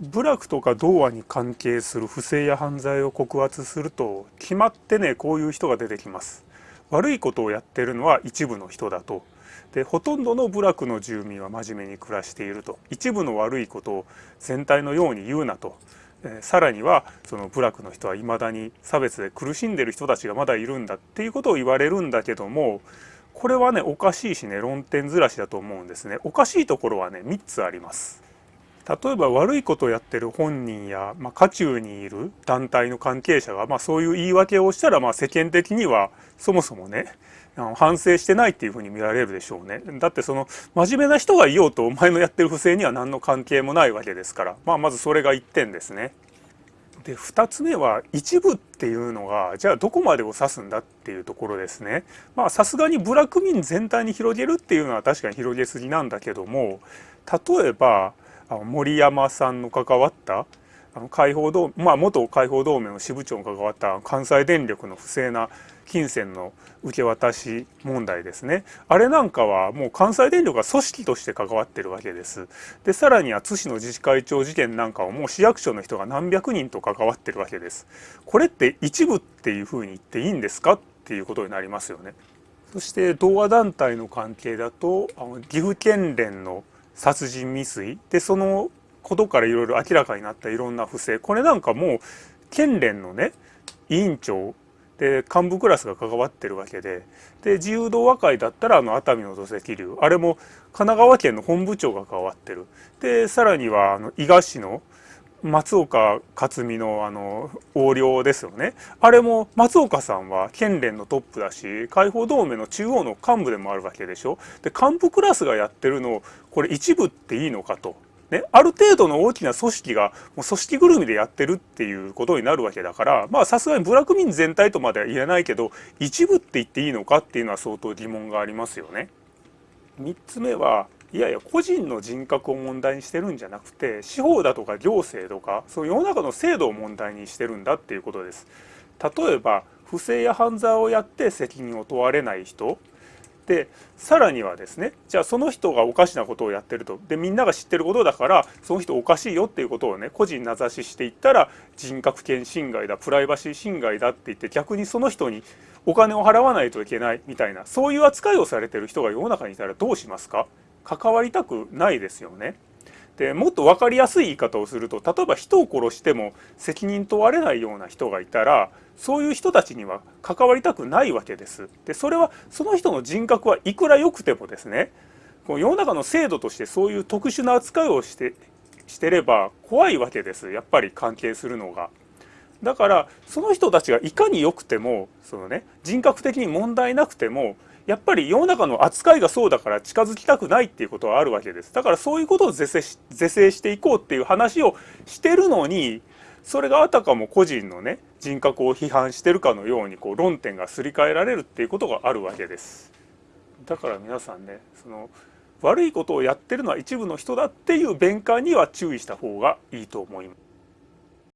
部落とか童話に関係する不正や犯罪を告発すると決まってねこういう人が出てきます。悪いことをやってるのは一部の人だと。でほとんどの部落の住民は真面目に暮らしていると。一部の悪いことを全体のように言うなと。えさらにはその部落の人はいまだに差別で苦しんでる人たちがまだいるんだっていうことを言われるんだけどもこれはねおかしいしね論点ずらしだと思うんですね。おかしいところはね3つあります。例えば悪いことをやってる本人や、まあ、渦中にいる団体の関係者が、まあ、そういう言い訳をしたら、まあ、世間的にはそもそもね反省してないっていうふうに見られるでしょうね。だってその真面目な人がいようとお前のやってる不正には何の関係もないわけですから、まあ、まずそれが1点ですね。で2つ目は一部っていうのがじゃあどこまでを指すんだっていうところですね。まあさすがに部落民全体に広げるっていうのは確かに広げすぎなんだけども例えばあの森山さんの関わった？あの解放同まあ元解放同盟の支部長が関わった関西電力の不正な金銭の受け渡し問題ですね。あれなんかはもう関西電力が組織として関わってるわけです。でさらには津市の自治会長事件なんかはもう市役所の人が何百人と関わってるわけです。これって一部っていうふうに言っていいんですか？っていうことになりますよね。そして同和団体の関係だとあの岐阜県連の殺人未遂でそのことからいろいろ明らかになったいろんな不正。これなんかもう県連のね委員長で幹部クラスが関わってるわけでで自由度和解だったらあの熱海の土石流。あれも神奈川県の本部長が関わってる。でさらにはあの伊賀市の松岡克美のあの横領ですよねあれも松岡さんは県連のトップだし解放同盟の中央の幹部でもあるわけでしょで幹部クラスがやってるのをこれ一部っていいのかと。ね、ある程度の大きな組織がもう組織ぐるみでやってるっていうことになるわけだからまあさすがに部落民全体とまでは言えないけど一部って言っていいのかっていうのは相当疑問がありますよね。3つ目はいやいや個人の人格を問題にしてるんじゃなくて司法だとか行政とかその世の中の制度を問題にしてるんだっていうことです。例えば不正や犯罪をやって責任を問われない人。でさらにはですねじゃあその人がおかしなことをやってると。でみんなが知ってることだからその人おかしいよっていうことをね個人名指ししていったら人格権侵害だプライバシー侵害だって言って逆にその人にお金を払わないといけないみたいなそういう扱いをされてる人が世の中にいたらどうしますか？関わりたくないですよね。でもっと分かりやすい言い方をすると例えば人を殺しても責任問われないような人がいたらそういう人たちには関わりたくないわけです。でそれはその人の人格はいくら良くてもですねこの世の中の制度としてそういう特殊な扱いをしてしてれば怖いわけですやっぱり関係するのが。だからその人たちがいかに良くてもそのね人格的に問題なくてもやっぱり世の中の扱いがそうだから近づきたくないっていうことはあるわけです。だからそういうことを是正し是正していこうっていう話をしてるのにそれがあたかも個人のね人格を批判してるかのようにこう論点がすり替えられるっていうことがあるわけです。だから皆さんねその悪いことをやってるのは一部の人だっていう弁解には注意した方がいいと思います。